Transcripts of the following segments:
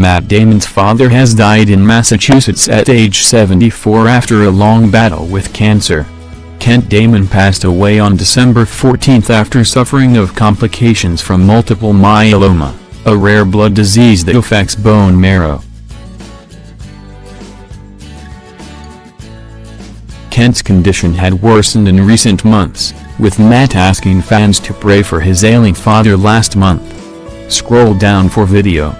Matt Damon's father has died in Massachusetts at age 74 after a long battle with cancer. Kent Damon passed away on December 14 after suffering of complications from multiple myeloma, a rare blood disease that affects bone marrow. Kent's condition had worsened in recent months, with Matt asking fans to pray for his ailing father last month. Scroll down for video.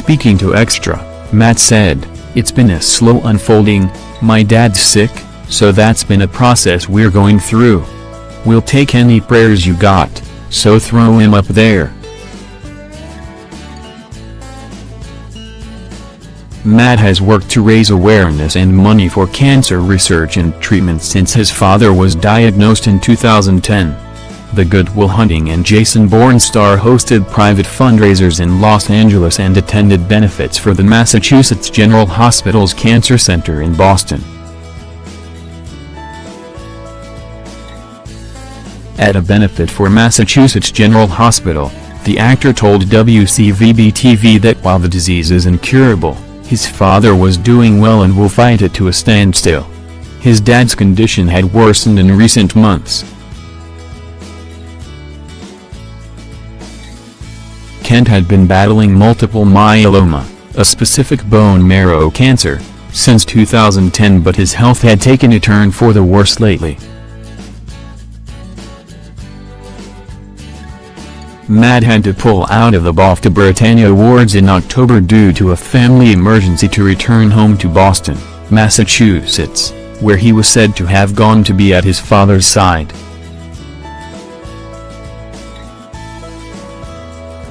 Speaking to Extra, Matt said, It's been a slow unfolding, my dad's sick, so that's been a process we're going through. We'll take any prayers you got, so throw him up there. Matt has worked to raise awareness and money for cancer research and treatment since his father was diagnosed in 2010. The Good Will Hunting and Jason Bourne star hosted private fundraisers in Los Angeles and attended benefits for the Massachusetts General Hospital's Cancer Center in Boston. At a benefit for Massachusetts General Hospital, the actor told WCVB-TV that while the disease is incurable, his father was doing well and will fight it to a standstill. His dad's condition had worsened in recent months. Kent had been battling multiple myeloma, a specific bone marrow cancer, since 2010 but his health had taken a turn for the worse lately. Matt had to pull out of the BAFTA Britannia Awards in October due to a family emergency to return home to Boston, Massachusetts, where he was said to have gone to be at his father's side.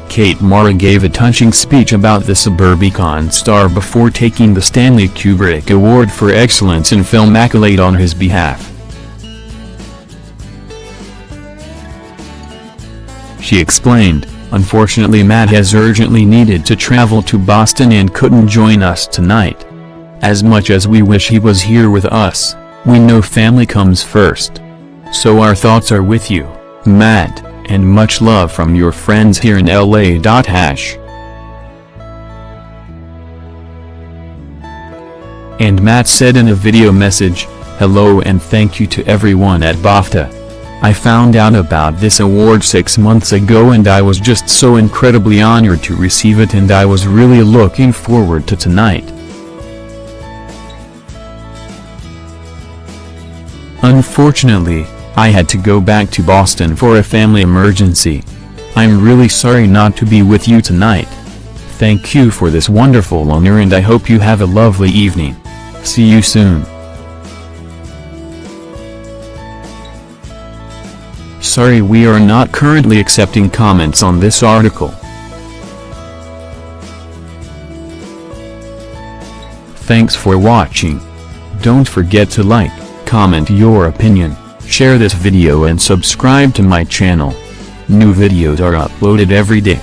Kate Mara gave a touching speech about the Suburbicon star before taking the Stanley Kubrick Award for Excellence in Film accolade on his behalf. She explained, unfortunately Matt has urgently needed to travel to Boston and couldn't join us tonight. As much as we wish he was here with us, we know family comes first. So our thoughts are with you, Matt, and much love from your friends here in LA. Hash. And Matt said in a video message, hello and thank you to everyone at BAFTA. I found out about this award six months ago and I was just so incredibly honored to receive it and I was really looking forward to tonight. Unfortunately, I had to go back to Boston for a family emergency. I'm really sorry not to be with you tonight. Thank you for this wonderful honor and I hope you have a lovely evening. See you soon. Sorry we are not currently accepting comments on this article. Thanks for watching. Don't forget to like, comment your opinion, share this video and subscribe to my channel. New videos are uploaded every day.